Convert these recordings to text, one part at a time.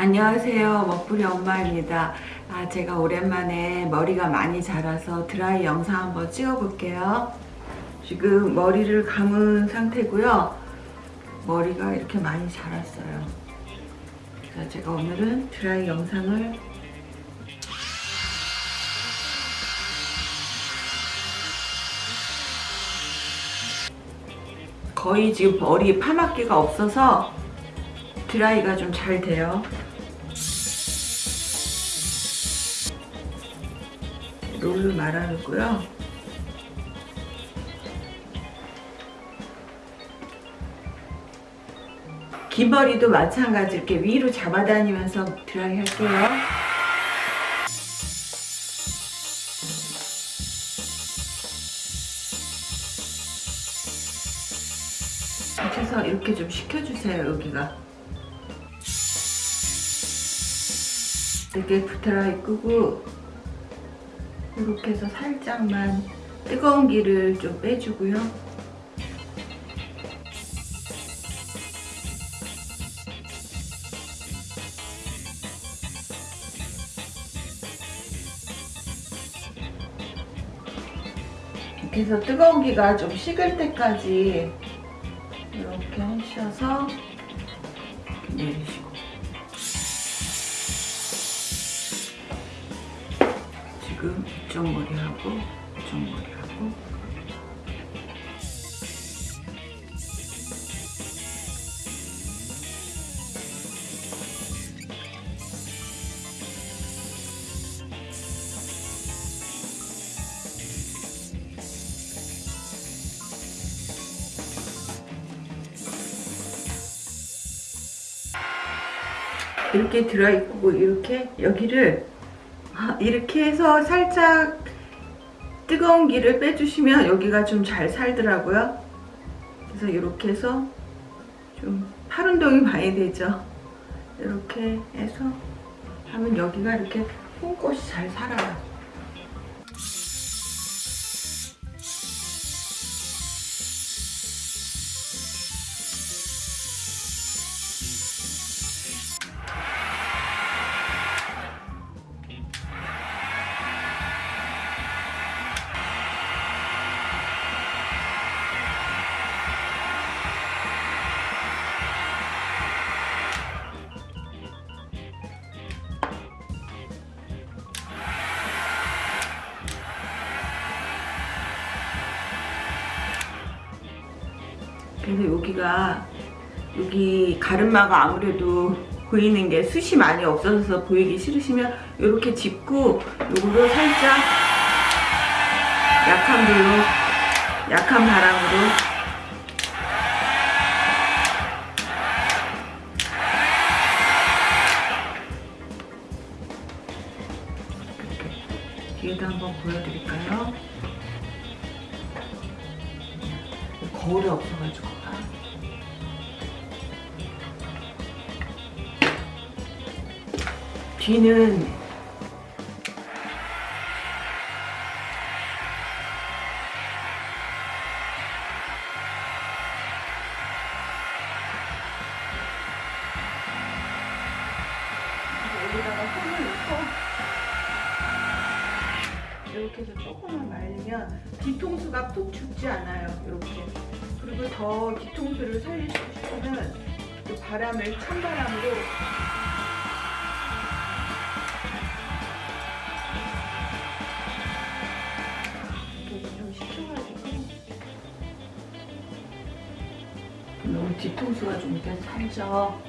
안녕하세요. 먹부리 엄마입니다. 아, 제가 오랜만에 머리가 많이 자라서 드라이 영상 한번 찍어 볼게요. 지금 머리를 감은 상태고요. 머리가 이렇게 많이 자랐어요. 자, 제가 오늘은 드라이 영상을 거의 지금 머리 파마기가 없어서 드라이가 좀 잘 돼요 롤을 말아놓고요. 긴 머리도 마찬가지 이렇게 위로 잡아다니면서 드라이 할게요. 해서 이렇게 좀 식혀주세요 여기가. 이렇게 드라이 끄고 이렇게 해서 살짝만 뜨거운 기를 좀 빼주고요. 이렇게 해서 뜨거운 기가 좀 식을 때까지 이렇게 하셔서 내리시고 지금 이쪽 머리하고 이쪽 머리하고. 이렇게 들어있고 이렇게 여기를 아, 이렇게 해서 살짝 뜨거운 기를 빼주시면 여기가 좀 잘 살더라고요. 그래서 이렇게 해서 좀 팔 운동이 많이 되죠. 이렇게 해서 하면 여기가 이렇게 뽕꽃이 잘 살아요 그래서 여기가 여기 가르마가 아무래도 보이는 게 숱이 많이 없어서 보이기 싫으시면 이렇게 짚고 요거를 살짝 약한 불로 약한 바람으로 뒤에도 한번 보여드릴까요? 거울이 없어가지고 뒤는 여기다가 손을 넣고 이렇게 해서 조금만 말리면 뒤통수가 푹 죽지 않아요 이렇게. 그리고 더 뒤통수를 살리고 싶으면 그 바람을 찬바람으로 너무 뒤통수가 좀 이렇게 살죠?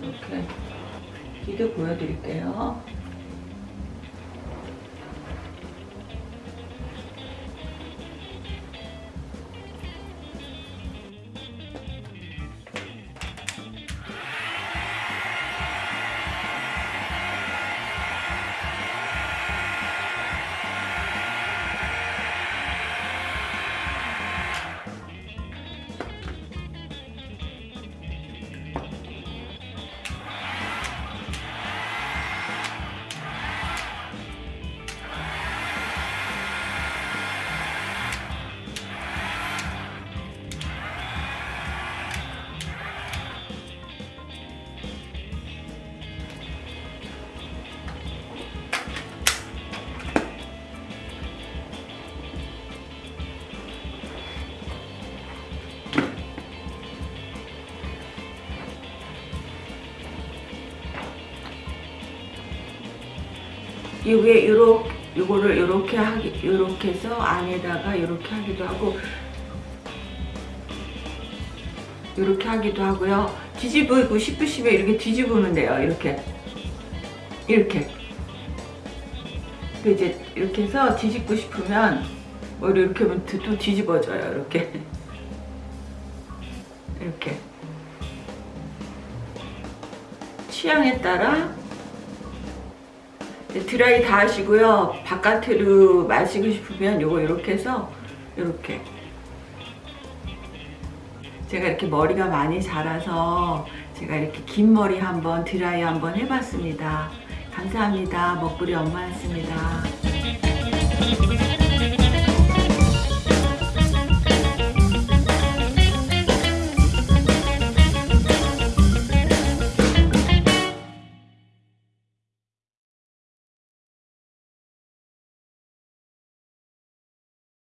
이렇게 뒤도 보여드릴게요 이게 요렇게 요거를 요렇게 하기 요렇게 해서 안에다가 요렇게 하기도 하고 요렇게 하기도 하고요. 뒤집고 싶으시면 이렇게 뒤집으면 돼요. 이렇게 이렇게 그 이제 이렇게 해서 뒤집고 싶으면 머리 이렇게 하면 또 뒤집어져요. 이렇게 이렇게 취향에 따라 드라이 다 하시고요. 바깥으로 마시고 싶으면 요거 이렇게 해서 이렇게 제가 이렇게 머리가 많이 자라서 제가 이렇게 긴 머리 한번 드라이 한번 해봤습니다. 감사합니다. 먹구리 엄마였습니다.